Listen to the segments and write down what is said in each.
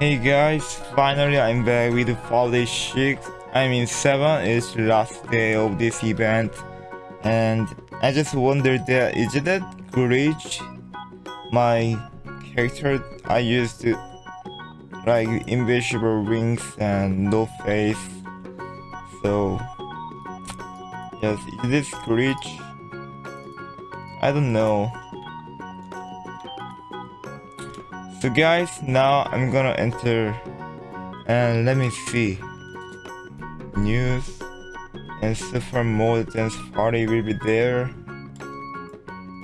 Hey guys, finally I'm back with Fall 6. I mean 7 is last day of this event. And I just wondered that is that glitch my character I used to like invisible wings and no face? So yes is this glitch I don't know So guys, now I'm gonna enter and let me see. News and Super Mode Dance Party will be there.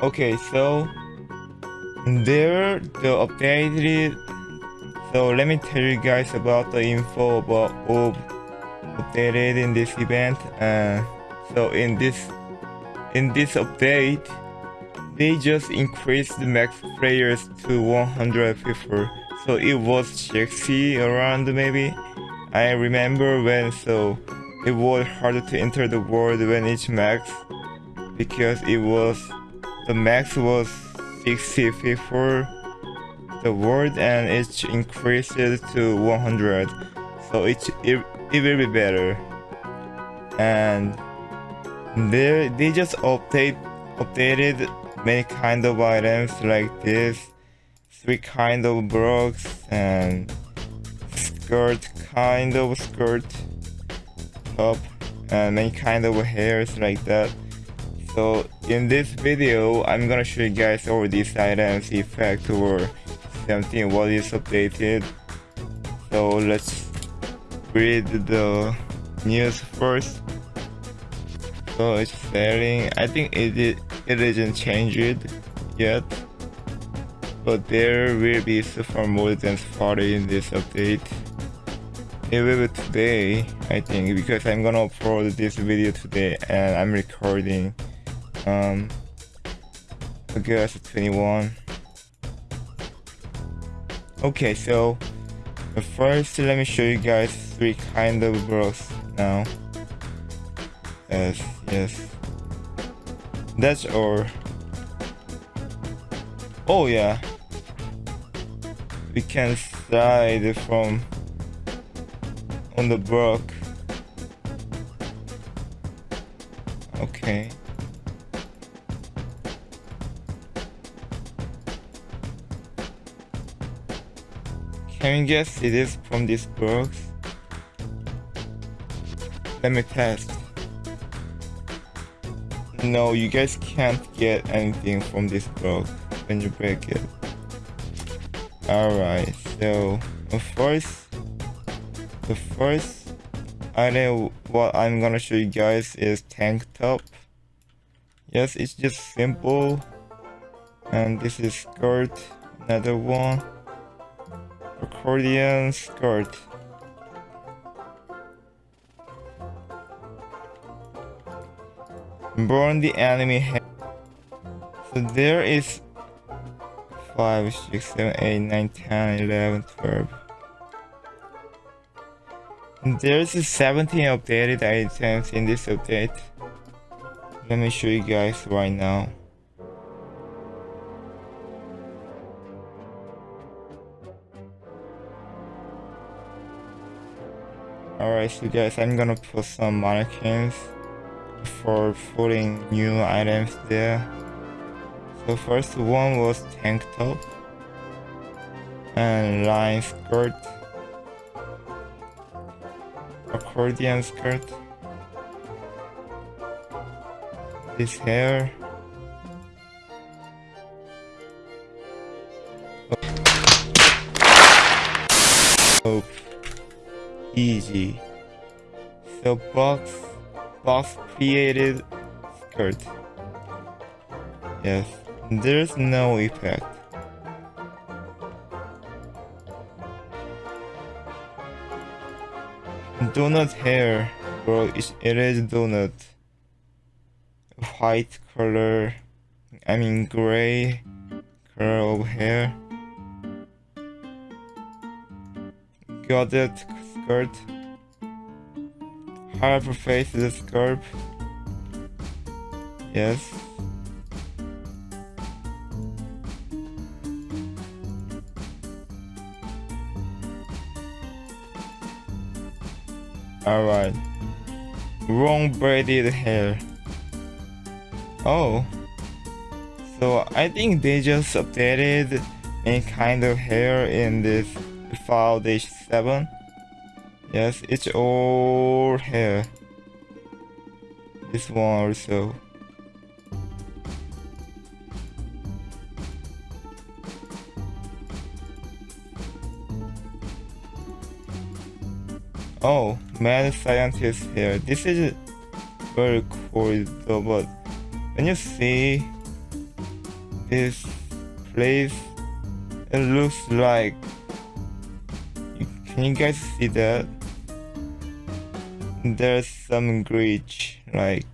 Okay, so there the updated so let me tell you guys about the info about of updated in this event uh, so in this in this update they just increased the max players to 100 people so it was 60 around maybe? I remember when so it was harder to enter the world when it's max because it was the max was 60 people the world and it increased to 100 so it, it, it will be better. And they they just update updated many kind of items like this three kind of blocks and skirt kind of skirt top and many kind of hairs like that. So in this video i'm gonna show you guys all these items. Effect or something what is updated. So let's read the news first. So it's selling i think it, it it isn't changed yet but there will be super more than party in this update. It will be today i think because i'm gonna upload this video today and i'm recording um august 21 okay so first let me show you guys three kind of bros now. Yes yes that's all. Oh yeah. We can slide from on the block. Okay. Can you guess it is from this box? Let me test. No, you guys can't get anything from this block when you break it. Alright, so the first the first item what I'm gonna show you guys is tank top. Yes, it's just simple. And this is skirt, another one. Accordion skirt. Burn the enemy head. So there is 5, 6, 7, 8, 9, 10, 11, 12. There's 17 updated items in this update. Let me show you guys right now. Alright, so guys, I'm gonna put some mannequins for putting new items there. So first one was tank top and line skirt, accordion skirt, this hair. Oh, easy. So box box created skirt. Yes, there's no effect. Donut hair, bro, it is donut. White color, I mean gray color of hair. Got it, skirt. Hyperface the sculpt. Yes. Alright. Wrong braided hair. Oh. So I think they just updated any kind of hair in this file dish 7. Yes, it's all hair. This one also. Oh, mad scientist here. This is very cool though, but when you see this place, it looks like. Can you guys see that? There's some glitch, like,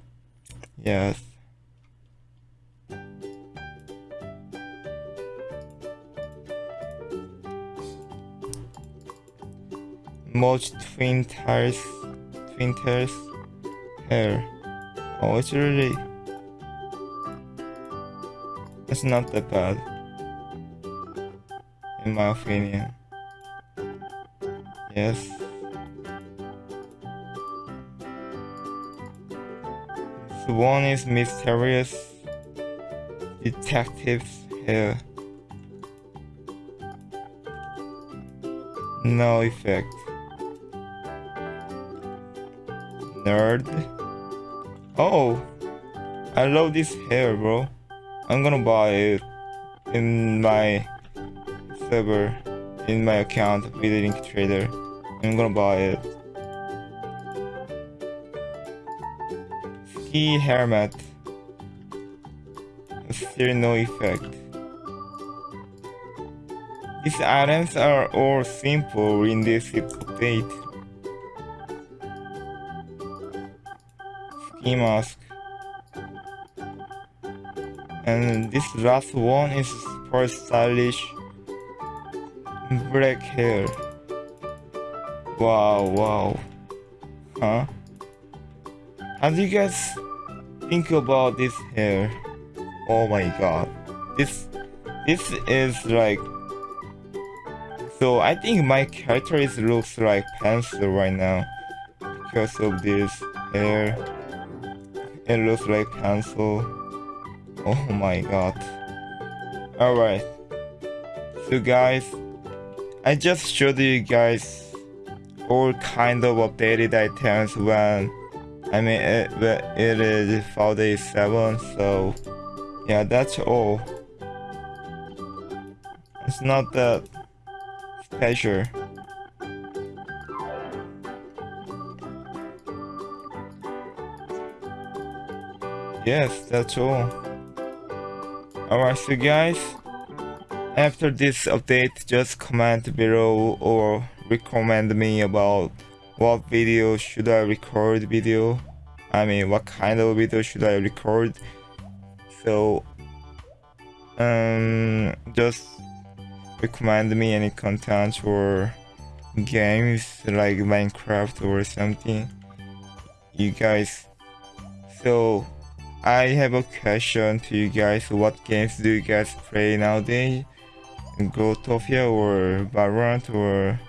yes. Mulch twin tires, twin tires hair. Oh, it's really, it's not that bad, in my opinion. Yes. The one is mysterious detectives hair. No effect. nerd. Oh, I love this hair, bro. I'm gonna buy it in my server, in my account with Link Trader. I'm gonna buy it. Ski helmet. Still no effect. These items are all simple in this update. mask. And this last one is for stylish black hair. Wow, wow. Huh? Do you guys think about this hair? Oh my god. This this is like so I think my character is looks like pencil right now because of this hair. It looks like pencil. Oh my god. Alright. So guys, I just showed you guys all kind of updated items when I mean it, it is 7 so yeah that's all. It's not that special. yes that's all alright so guys after this update just comment below or recommend me about what video should I record video I mean what kind of video should I record so um just recommend me any content or games like Minecraft or something you guys so I have a question to you guys. What games do you guys play nowadays? Growtopia or Valorant or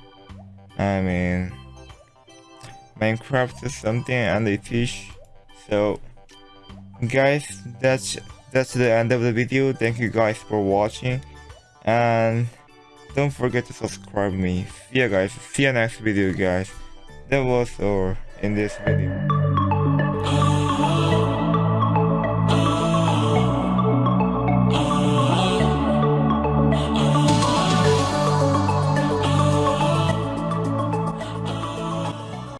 I mean Minecraft something and a fish. So guys that's that's the end of the video. Thank you guys for watching and don't forget to subscribe me. See ya guys. See ya next video guys. That was all in this video.